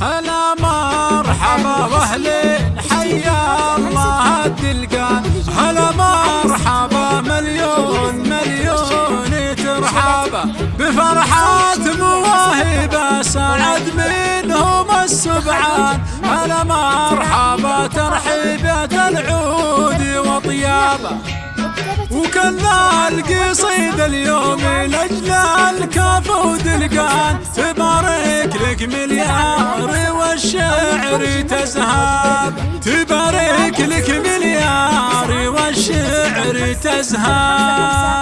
هلا مرحبا واهلين حيا الله الدلقان هلا مرحبا مليون مليون ترحابا بفرحات مواهب سعد منهم السبعان. هلا مرحبا ترحيبة العود وطيابه وكذا القصيد اليوم لأجل الكاف ودلقان تبارك لك مليار والشعر تزهاب تبارك لك مليار والشعر تزهاب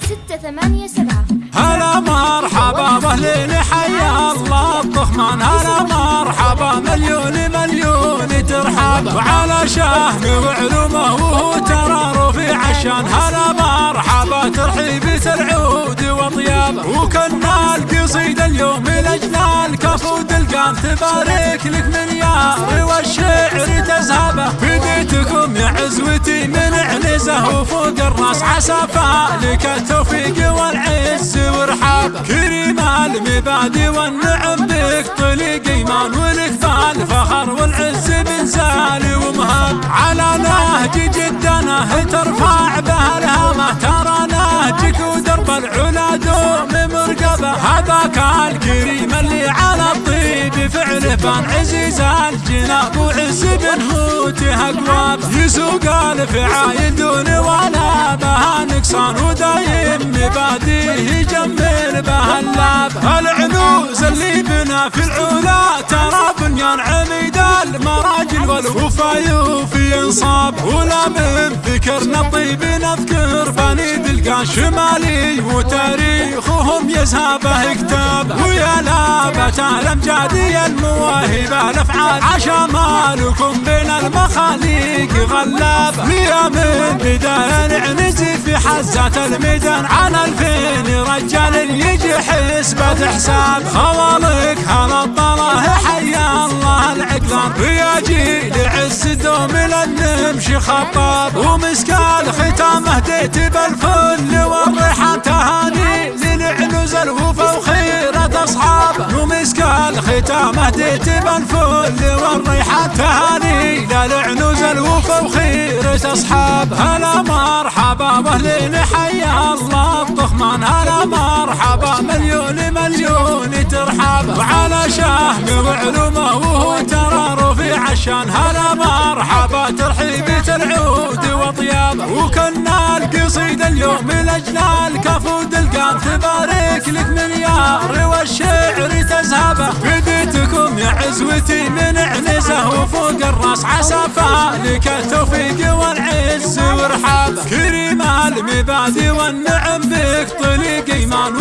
ستة ثمانية سبعة هلا مرحبا بأهل حيا الله الطخمان هلا مرحبا مليون مليون ترحب. وعلى وهو ترى عشان هلا مرحبا ترحيبة العود وطيابه وكنا القصيد اليوم لاجل الكف ودلقان تبارك لك مليار والشعر تزهبه بديتكم يا عزوتي من عنزه وفوق الراس. عسى فالك التوفيق والعز ورحابه كريم المبادئ والنعم بك طليق إيمان ولك فالفخر والعز بنزال ومهاب على نهج جدنا ترفع به الهامه ترى نهجك ودرب العلا دوم مرقبه هذاك الكريم اللي على الطيب فعله بان عزيز الجناب وعز بن هوته أقواب. يسوق الفعايل دون ولا بها. نقصان ودايم مباديه يجمل به اللاب. المراجل والوفا يوفي انصاب ولا من فكرنا الطيب نذكر بني دلقان شمالي وتاريخهم يزهبه كتاب ويا لابة الامجادي المواهب الافعال عشمالكم بين المخاليق غلاب. مية من بداية نعنزي في حزات الميدان. على ألفين رجال يجي حسبة حساب. خوالك هلا الطلاه حيا الله العقلان. ويا جيل عز دوم لنمشي خطاب. ومسكال ختامه ديت بالفل والريحان تهاني ومسكال ختامه ديت بالفل والريحان تهاني للعنوز الوفا وخيرة اصحابه هلا مرحبا باهلين حيا الله. الطخمان هلا مرحبا مليون مليون ترحابه وعلى شهم وعلومه وهو ترى عشان هلا مرحبا ترحيبة العود وطيابه وكنا القصيد اليوم لاجل الكف ودلقان تبارك لك مليار. والشعر تزهبه بديتكم يا عزوتي من عنزه وفوق الراس عسى فالك التوفيق والعز. ورحابه كريم المبادئ والنعم بك طليق إيمان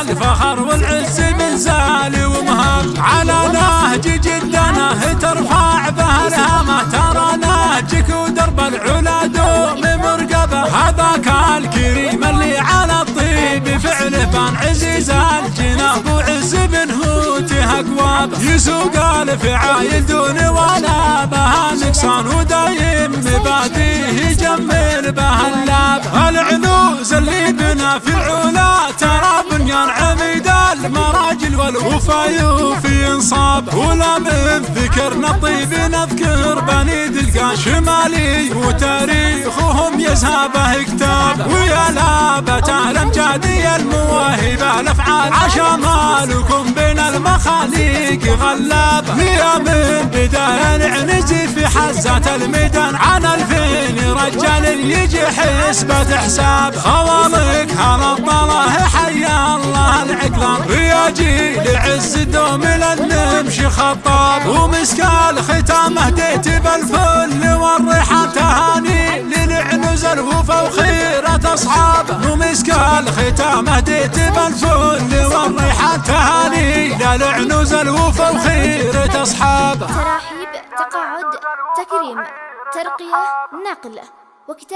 ولك بالفخر والعز من زال ومهاب على نهج جدنا ترفع به الهامه ترى نهجك ودرب العلا دوم مرقبة. هذاك الكريم اللي على الطيب فعله بان عزيز الجناب وعز بن هوته اقوابه يسوق الفعايل دون ولا بها نقصان ودايم مباديه يجمل به اللاب العنوز اللي بنا في العلا ترى المراجل والوفا يوفي انصاب ولا من فكرنا الطيب نذكر بني دلقان شمالي وتاريخهم يزهبه كتاب ويا لابة الامجادي المواهب الأفعال عشمالكم بين المخاليق غلاب. مية من بداية نعنزي في حزات الميدان. عن ألفين رجال يجي حسبة حساب. خوالك هلا الطلاه لنمشي خطاب ومسكال ختامه ديت بالفل والريحان تهاني للعنز الوفا وخيرة اصحابه ومسكال ختامه ديت بالفل والريحان تهاني للعنز الوفا وخيرة اصحابه تراحيب تقاعد تكريم ترقية نقل وكتاب